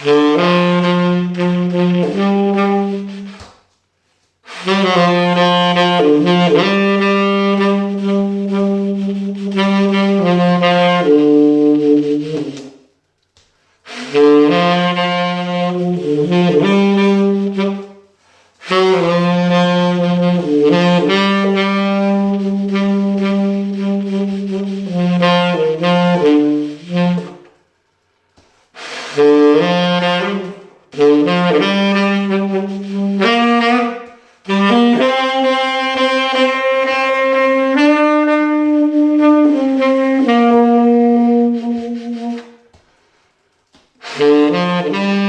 Mm-hmm. Mm-hmm.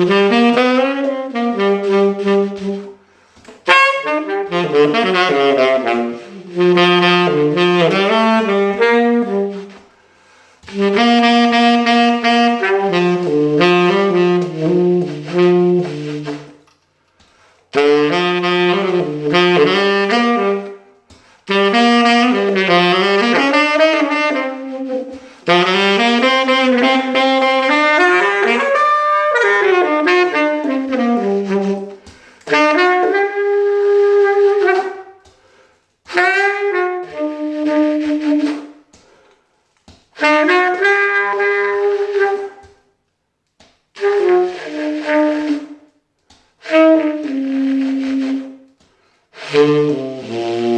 Thank you. Música